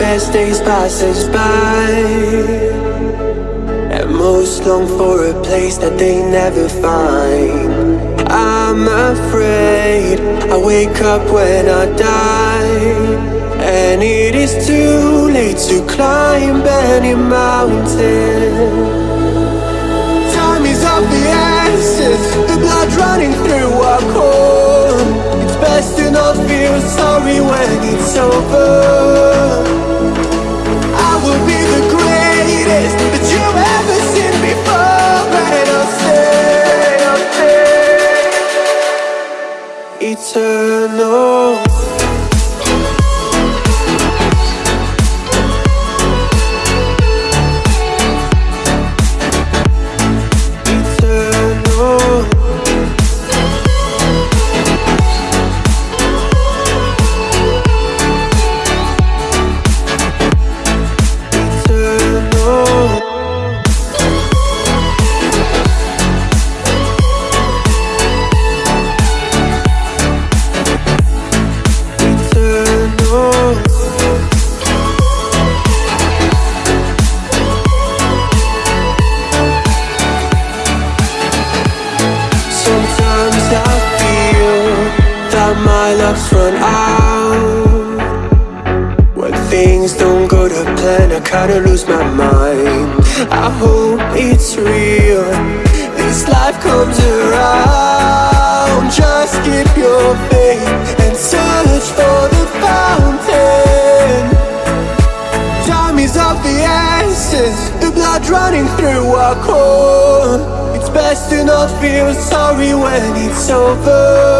as days pass us by. And most long for a place that they never find. I'm afraid I wake up when I die. And it is too late to climb any mountain. Time is of the essence The blood running through our core. It's best to not feel sorry when it's over Eternal that my luck's run out. When things don't go to plan, I kinda lose my mind. I hope it's real, this life comes around. Just keep your faith and search for the fountain. Time is of the essence. The blood running through our core. It's best to not feel sorry when it's over